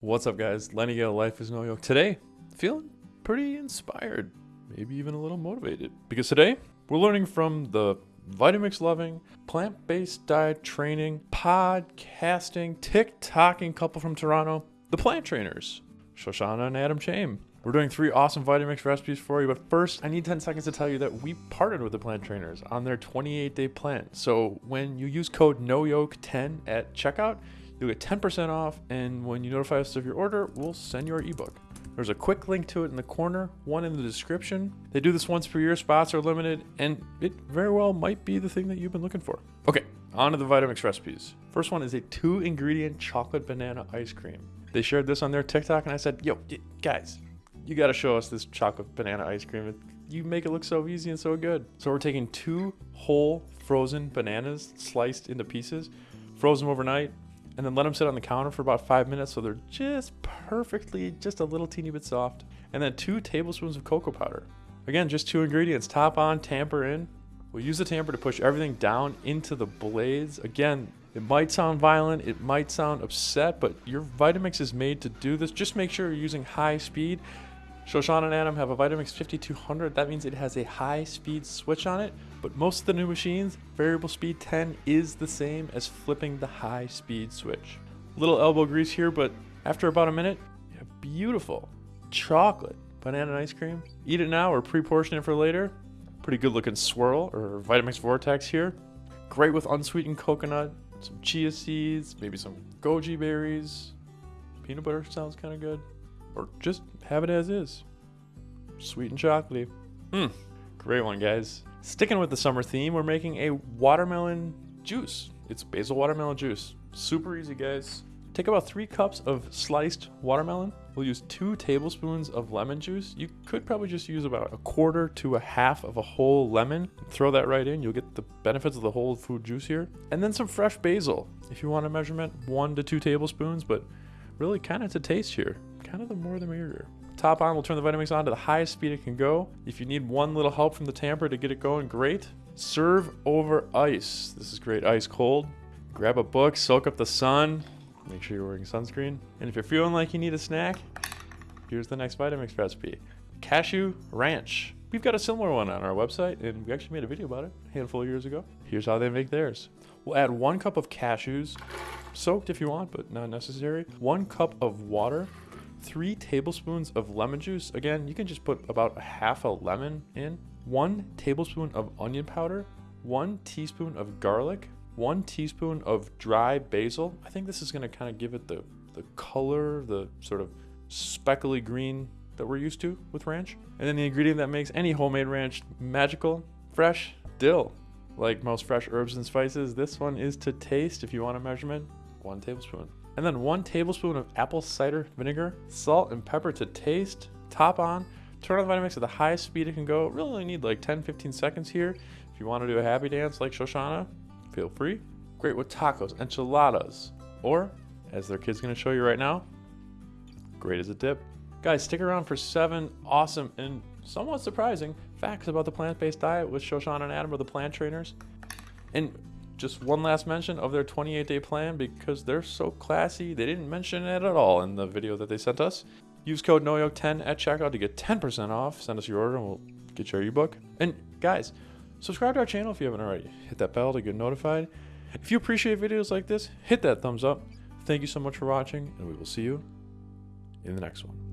What's up, guys? Lenny Gale, Life is No Yoke. Today, feeling pretty inspired, maybe even a little motivated. Because today, we're learning from the Vitamix loving, plant based diet training, podcasting, TikToking couple from Toronto, the plant trainers, Shoshana and Adam Chaim. We're doing three awesome Vitamix recipes for you, but first, I need 10 seconds to tell you that we partnered with the plant trainers on their 28 day plan. So when you use code NOYOKE10 at checkout, You'll get 10% off, and when you notify us of your order, we'll send you our ebook. There's a quick link to it in the corner, one in the description. They do this once per year, spots are limited, and it very well might be the thing that you've been looking for. Okay, on to the Vitamix recipes. First one is a two ingredient chocolate banana ice cream. They shared this on their TikTok, and I said, Yo, guys, you gotta show us this chocolate banana ice cream. You make it look so easy and so good. So we're taking two whole frozen bananas sliced into pieces, froze them overnight, and then let them sit on the counter for about five minutes so they're just perfectly, just a little teeny bit soft. And then two tablespoons of cocoa powder. Again, just two ingredients, top on, tamper in. We'll use the tamper to push everything down into the blades. Again, it might sound violent, it might sound upset, but your Vitamix is made to do this. Just make sure you're using high speed. Shoshana and Adam have a Vitamix 5200. That means it has a high speed switch on it, but most of the new machines, variable speed 10 is the same as flipping the high speed switch. Little elbow grease here, but after about a minute, have beautiful chocolate banana ice cream. Eat it now or pre-portion it for later. Pretty good looking swirl or Vitamix Vortex here. Great with unsweetened coconut, some chia seeds, maybe some goji berries. Peanut butter sounds kind of good. Or just have it as is. Sweet and chocolatey. Mmm, great one, guys. Sticking with the summer theme, we're making a watermelon juice. It's basil watermelon juice. Super easy, guys. Take about three cups of sliced watermelon. We'll use two tablespoons of lemon juice. You could probably just use about a quarter to a half of a whole lemon. Throw that right in. You'll get the benefits of the whole food juice here. And then some fresh basil. If you want a measurement, one to two tablespoons, but really kind of to taste here. Kind of the more the merrier. Top on, we'll turn the Vitamix on to the highest speed it can go. If you need one little help from the tamper to get it going, great. Serve over ice. This is great ice cold. Grab a book, soak up the sun. Make sure you're wearing sunscreen. And if you're feeling like you need a snack, here's the next Vitamix recipe. Cashew Ranch. We've got a similar one on our website, and we actually made a video about it a handful of years ago. Here's how they make theirs. We'll add one cup of cashews, soaked if you want, but not necessary. One cup of water, three tablespoons of lemon juice. Again, you can just put about a half a lemon in. One tablespoon of onion powder, one teaspoon of garlic, one teaspoon of dry basil. I think this is gonna kind of give it the, the color, the sort of speckly green that we're used to with ranch. And then the ingredient that makes any homemade ranch magical, fresh dill. Like most fresh herbs and spices, this one is to taste if you want a measurement, one tablespoon and then one tablespoon of apple cider vinegar, salt and pepper to taste, top on, turn on the Vitamix at the highest speed it can go. Really only need like 10-15 seconds here. If you want to do a happy dance like Shoshana, feel free. Great with tacos, enchiladas, or as their kid's gonna show you right now, great as a dip. Guys, stick around for seven awesome and somewhat surprising facts about the plant-based diet with Shoshana and Adam of the Plant Trainers. And just one last mention of their 28 day plan because they're so classy. They didn't mention it at all in the video that they sent us. Use code NOYOKE10 at checkout to get 10% off. Send us your order and we'll get your ebook. And guys, subscribe to our channel if you haven't already. Hit that bell to get notified. If you appreciate videos like this, hit that thumbs up. Thank you so much for watching, and we will see you in the next one.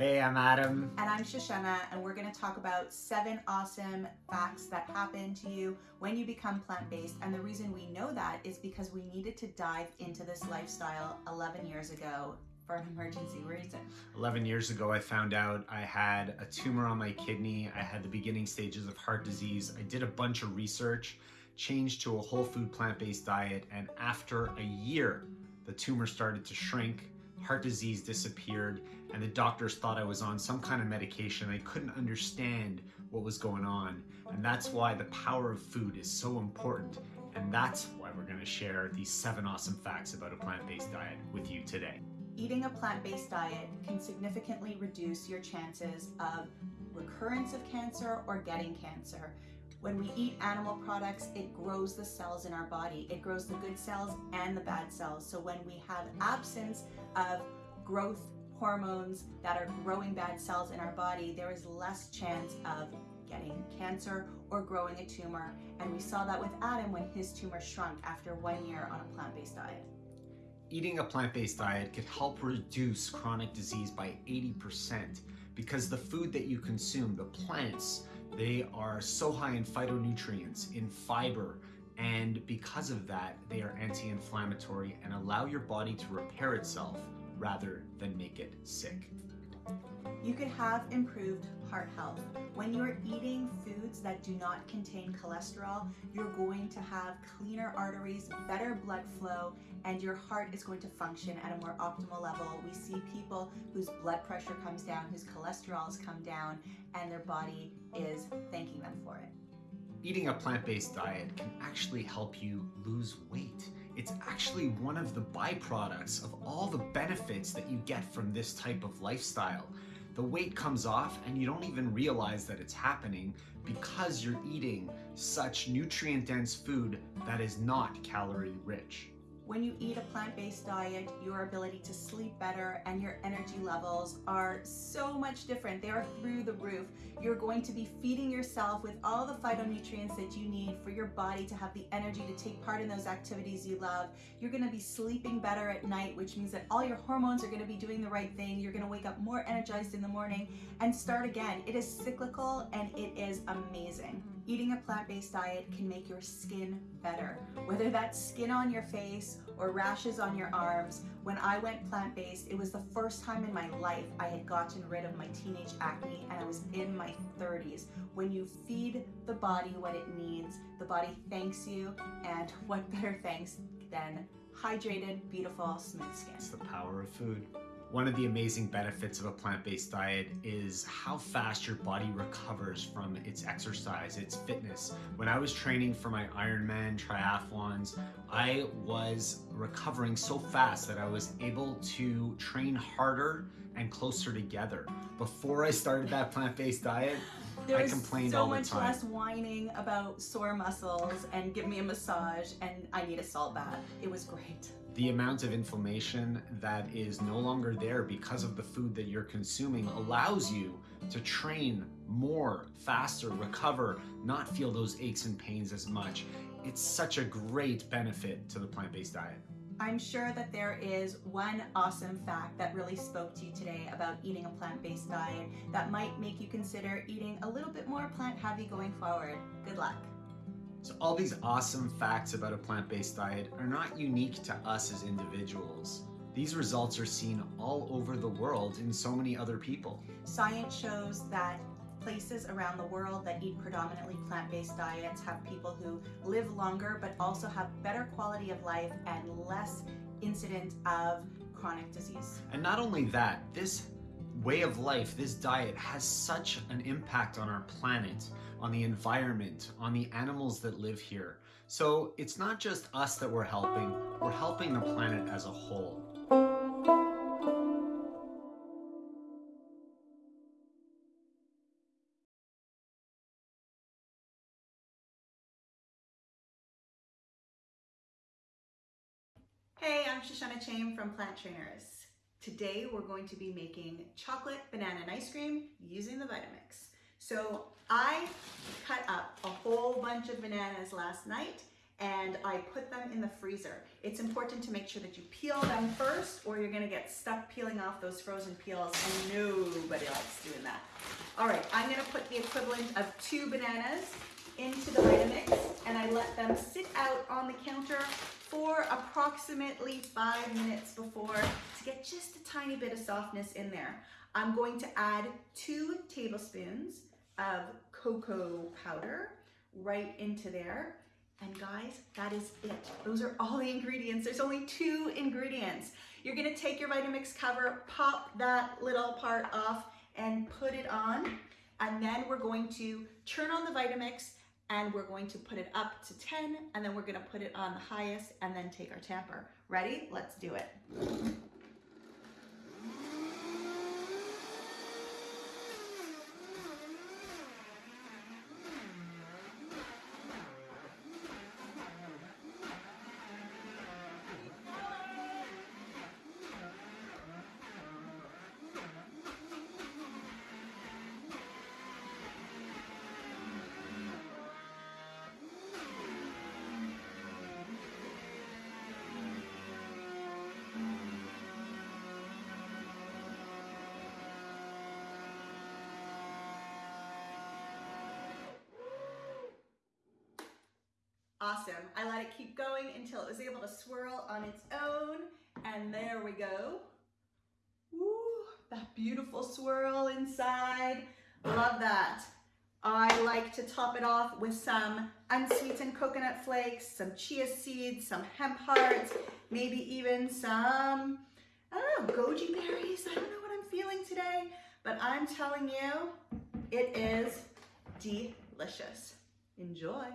Hey, I'm Adam. And I'm Shoshana, and we're going to talk about seven awesome facts that happen to you when you become plant based. And the reason we know that is because we needed to dive into this lifestyle 11 years ago for an emergency reason. 11 years ago, I found out I had a tumor on my kidney. I had the beginning stages of heart disease. I did a bunch of research, changed to a whole food plant based diet, and after a year, the tumor started to shrink heart disease disappeared, and the doctors thought I was on some kind of medication. They couldn't understand what was going on. And that's why the power of food is so important. And that's why we're gonna share these seven awesome facts about a plant-based diet with you today. Eating a plant-based diet can significantly reduce your chances of recurrence of cancer or getting cancer. When we eat animal products, it grows the cells in our body. It grows the good cells and the bad cells. So when we have absence of growth hormones that are growing bad cells in our body, there is less chance of getting cancer or growing a tumor. And we saw that with Adam when his tumor shrunk after one year on a plant-based diet. Eating a plant-based diet could help reduce chronic disease by 80% because the food that you consume, the plants, they are so high in phytonutrients, in fiber, and because of that, they are anti-inflammatory and allow your body to repair itself rather than make it sick. You could have improved heart health. When you're eating foods that do not contain cholesterol, you're going to have cleaner arteries, better blood flow, and your heart is going to function at a more optimal level. We see people whose blood pressure comes down, whose cholesterol has come down, and their body is thanking them for it. Eating a plant-based diet can actually help you lose weight. It's actually one of the byproducts of all the benefits that you get from this type of lifestyle. The weight comes off and you don't even realize that it's happening because you're eating such nutrient-dense food that is not calorie rich. When you eat a plant-based diet, your ability to sleep better and your energy levels are so much different. They are through the roof. You're going to be feeding yourself with all the phytonutrients that you need for your body to have the energy to take part in those activities you love. You're gonna be sleeping better at night, which means that all your hormones are gonna be doing the right thing. You're gonna wake up more energized in the morning and start again. It is cyclical and it is amazing. Eating a plant-based diet can make your skin better. Whether that's skin on your face or rashes on your arms, when I went plant-based, it was the first time in my life I had gotten rid of my teenage acne and I was in my 30s. When you feed the body what it needs, the body thanks you and what better thanks than hydrated, beautiful, smooth skin. It's the power of food. One of the amazing benefits of a plant-based diet is how fast your body recovers from its exercise, its fitness. When I was training for my Ironman triathlons, I was recovering so fast that I was able to train harder and closer together. Before I started that plant-based diet, There I was complained so all the much time. less whining about sore muscles and give me a massage and I need a salt bath. It was great. the amount of inflammation that is no longer there because of the food that you're consuming allows you to train more, faster, recover, not feel those aches and pains as much. It's such a great benefit to the plant-based diet. I'm sure that there is one awesome fact that really spoke to you today about eating a plant-based diet that might make you consider eating a little bit more plant heavy going forward. Good luck. So all these awesome facts about a plant-based diet are not unique to us as individuals. These results are seen all over the world in so many other people. Science shows that places around the world that eat predominantly plant-based diets have people who live longer but also have better quality of life and less incident of chronic disease. And not only that, this way of life, this diet has such an impact on our planet, on the environment, on the animals that live here. So it's not just us that we're helping, we're helping the planet as a whole. Shoshana Chaim from Plant Trainers. Today we're going to be making chocolate banana and ice cream using the Vitamix. So I cut up a whole bunch of bananas last night and I put them in the freezer. It's important to make sure that you peel them first or you're gonna get stuck peeling off those frozen peels and nobody likes doing that. All right, I'm gonna put the equivalent of two bananas into the Vitamix and I let them sit out on the counter for approximately five minutes before to get just a tiny bit of softness in there. I'm going to add two tablespoons of cocoa powder right into there. And guys, that is it. Those are all the ingredients. There's only two ingredients. You're gonna take your Vitamix cover, pop that little part off and put it on. And then we're going to turn on the Vitamix and we're going to put it up to 10 and then we're gonna put it on the highest and then take our tamper. Ready? Let's do it. Awesome. I let it keep going until it was able to swirl on its own. And there we go. Woo, that beautiful swirl inside. Love that. I like to top it off with some unsweetened coconut flakes, some chia seeds, some hemp hearts, maybe even some, I don't know, goji berries. I don't know what I'm feeling today, but I'm telling you, it is delicious. Enjoy.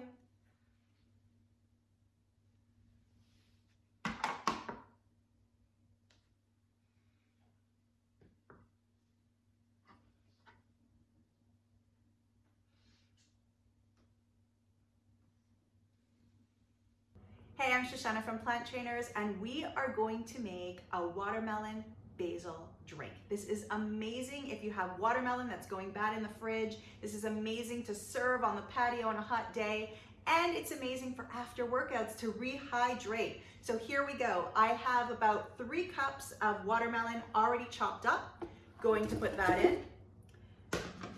I'm Shoshana from Plant Trainers, and we are going to make a watermelon basil drink. This is amazing if you have watermelon that's going bad in the fridge. This is amazing to serve on the patio on a hot day, and it's amazing for after workouts to rehydrate. So here we go. I have about three cups of watermelon already chopped up. Going to put that in.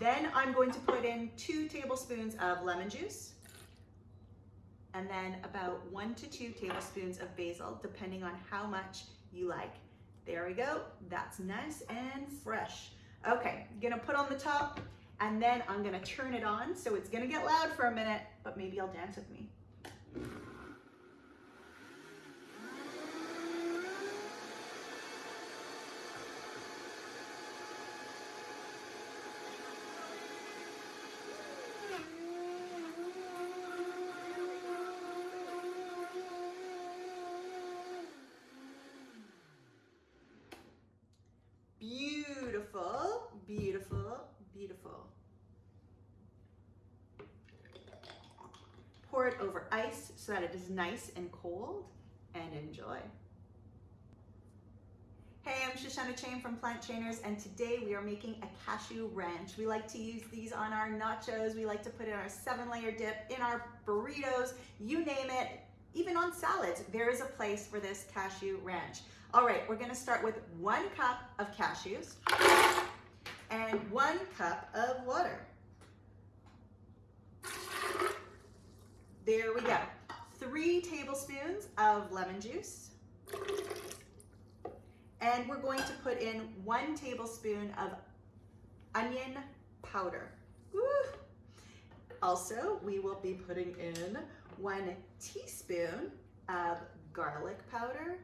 Then I'm going to put in two tablespoons of lemon juice and then about one to two tablespoons of basil, depending on how much you like. There we go, that's nice and fresh. Okay, gonna put on the top, and then I'm gonna turn it on, so it's gonna get loud for a minute, but maybe you'll dance with me. Beautiful, beautiful, beautiful. Pour over ice so that it is nice and cold and enjoy. Hey, I'm Shoshana Chaim from Plant Trainers and today we are making a cashew ranch. We like to use these on our nachos, we like to put in our seven layer dip, in our burritos, you name it, even on salads, there is a place for this cashew ranch. All right, we're gonna start with one cup of cashews and one cup of water. There we go. Three tablespoons of lemon juice. And we're going to put in one tablespoon of onion powder. Woo. Also, we will be putting in one teaspoon of garlic powder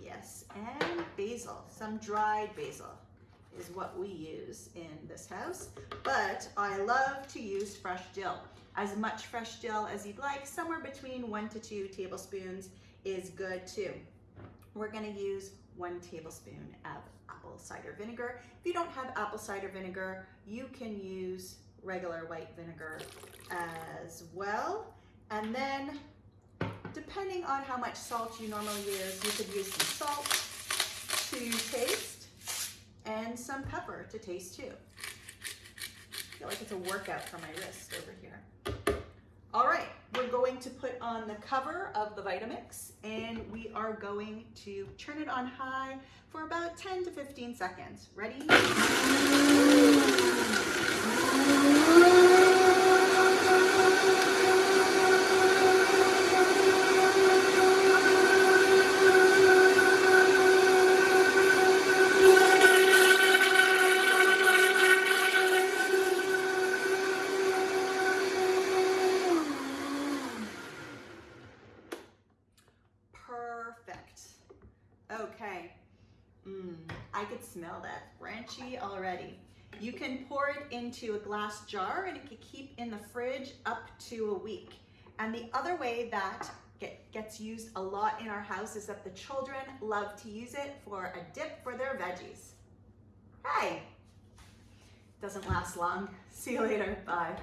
Yes, and basil, some dried basil is what we use in this house, but I love to use fresh dill. As much fresh dill as you'd like, somewhere between one to two tablespoons is good too. We're gonna use one tablespoon of apple cider vinegar. If you don't have apple cider vinegar, you can use regular white vinegar as well. And then depending on how much salt you normally use, you could use some salt to taste and some pepper to taste too. I feel like it's a workout for my wrist over here. All right, we're going to put on the cover of the Vitamix and we are going to turn it on high for about 10 to 15 seconds. Ready? Okay. Mmm, I could smell that branchy already. You can pour it into a glass jar and it can keep in the fridge up to a week. And the other way that get, gets used a lot in our house is that the children love to use it for a dip for their veggies. Hey, doesn't last long. See you later. Bye.